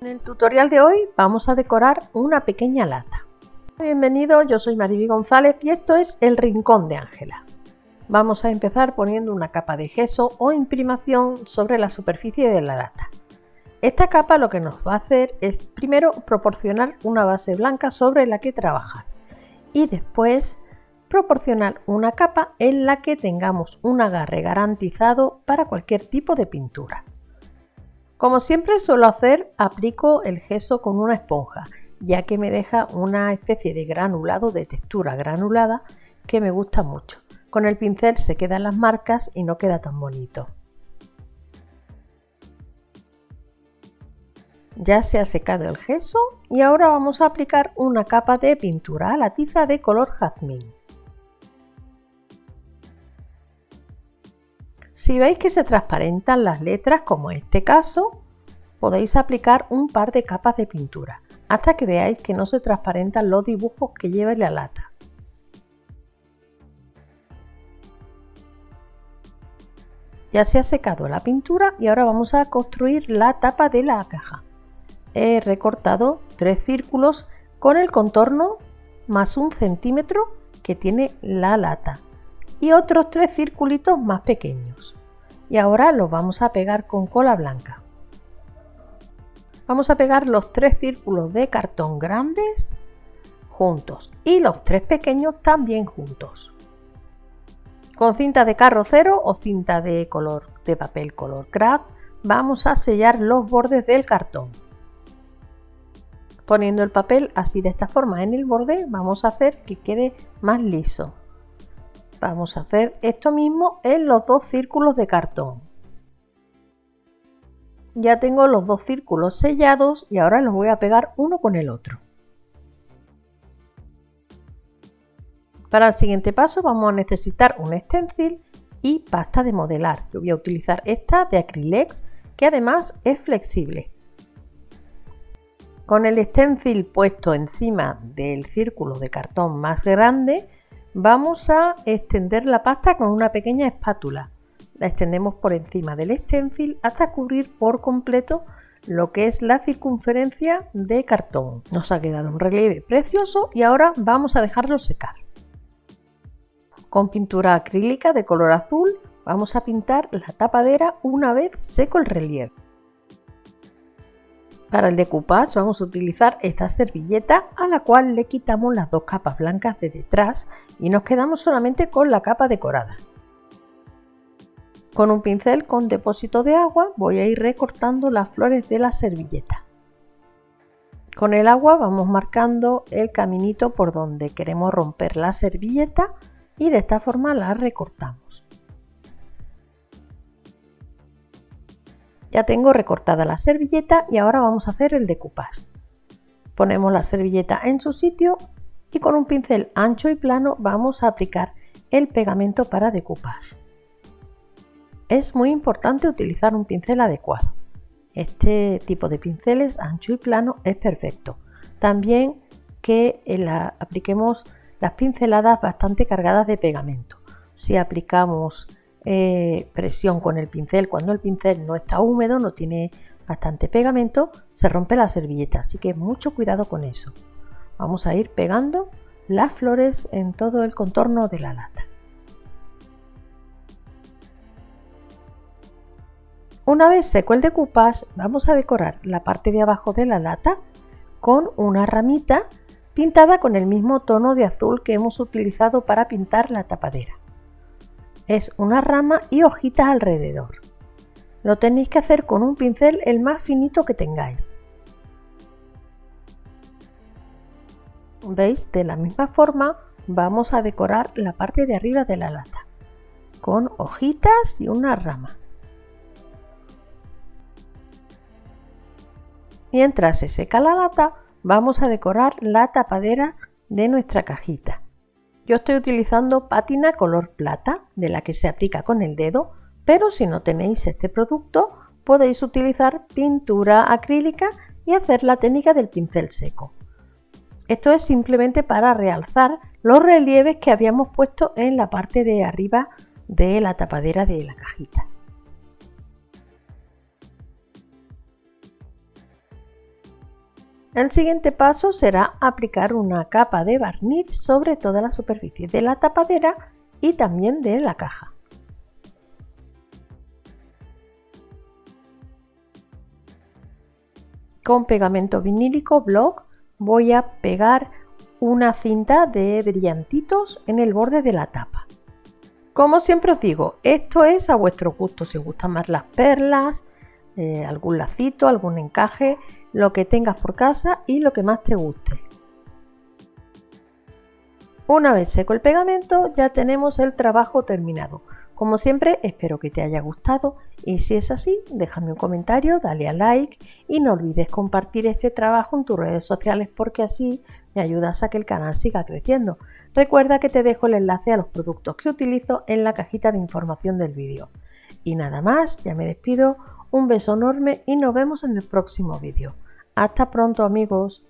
En el tutorial de hoy vamos a decorar una pequeña lata. Bienvenido, yo soy Mariby González y esto es el Rincón de Ángela. Vamos a empezar poniendo una capa de gesso o imprimación sobre la superficie de la lata. Esta capa lo que nos va a hacer es primero proporcionar una base blanca sobre la que trabajar y después proporcionar una capa en la que tengamos un agarre garantizado para cualquier tipo de pintura. Como siempre suelo hacer, aplico el gesso con una esponja, ya que me deja una especie de granulado de textura granulada que me gusta mucho. Con el pincel se quedan las marcas y no queda tan bonito. Ya se ha secado el gesso y ahora vamos a aplicar una capa de pintura a la tiza de color jazmín. Si veis que se transparentan las letras, como en este caso, podéis aplicar un par de capas de pintura, hasta que veáis que no se transparentan los dibujos que lleva la lata. Ya se ha secado la pintura y ahora vamos a construir la tapa de la caja. He recortado tres círculos con el contorno más un centímetro que tiene la lata y otros tres circulitos más pequeños. Y ahora los vamos a pegar con cola blanca. Vamos a pegar los tres círculos de cartón grandes juntos y los tres pequeños también juntos. Con cinta de carrocero o cinta de color de papel color craft vamos a sellar los bordes del cartón. Poniendo el papel así de esta forma en el borde vamos a hacer que quede más liso. Vamos a hacer esto mismo en los dos círculos de cartón. Ya tengo los dos círculos sellados y ahora los voy a pegar uno con el otro. Para el siguiente paso vamos a necesitar un stencil y pasta de modelar. Yo voy a utilizar esta de Acrylex que además es flexible. Con el stencil puesto encima del círculo de cartón más grande Vamos a extender la pasta con una pequeña espátula. La extendemos por encima del stencil hasta cubrir por completo lo que es la circunferencia de cartón. Nos ha quedado un relieve precioso y ahora vamos a dejarlo secar. Con pintura acrílica de color azul vamos a pintar la tapadera una vez seco el relieve. Para el decoupage vamos a utilizar esta servilleta a la cual le quitamos las dos capas blancas de detrás y nos quedamos solamente con la capa decorada. Con un pincel con depósito de agua voy a ir recortando las flores de la servilleta. Con el agua vamos marcando el caminito por donde queremos romper la servilleta y de esta forma la recortamos. Ya tengo recortada la servilleta y ahora vamos a hacer el decoupage. Ponemos la servilleta en su sitio y con un pincel ancho y plano vamos a aplicar el pegamento para decoupage. Es muy importante utilizar un pincel adecuado. Este tipo de pinceles ancho y plano es perfecto. También que apliquemos las pinceladas bastante cargadas de pegamento. Si aplicamos eh, presión con el pincel. Cuando el pincel no está húmedo, no tiene bastante pegamento, se rompe la servilleta, así que mucho cuidado con eso. Vamos a ir pegando las flores en todo el contorno de la lata. Una vez seco el decoupage, vamos a decorar la parte de abajo de la lata con una ramita pintada con el mismo tono de azul que hemos utilizado para pintar la tapadera es una rama y hojitas alrededor. Lo tenéis que hacer con un pincel el más finito que tengáis. ¿Veis? De la misma forma vamos a decorar la parte de arriba de la lata con hojitas y una rama. Mientras se seca la lata, vamos a decorar la tapadera de nuestra cajita. Yo estoy utilizando pátina color plata, de la que se aplica con el dedo, pero si no tenéis este producto, podéis utilizar pintura acrílica y hacer la técnica del pincel seco. Esto es simplemente para realzar los relieves que habíamos puesto en la parte de arriba de la tapadera de la cajita. El siguiente paso será aplicar una capa de barniz sobre toda la superficie de la tapadera y también de la caja. Con pegamento vinílico Block voy a pegar una cinta de brillantitos en el borde de la tapa. Como siempre os digo, esto es a vuestro gusto, si os gustan más las perlas, eh, algún lacito, algún encaje, lo que tengas por casa y lo que más te guste. Una vez seco el pegamento ya tenemos el trabajo terminado. Como siempre espero que te haya gustado y si es así déjame un comentario, dale a like y no olvides compartir este trabajo en tus redes sociales porque así me ayudas a que el canal siga creciendo. Recuerda que te dejo el enlace a los productos que utilizo en la cajita de información del vídeo. Y nada más, ya me despido, un beso enorme y nos vemos en el próximo vídeo. Hasta pronto amigos.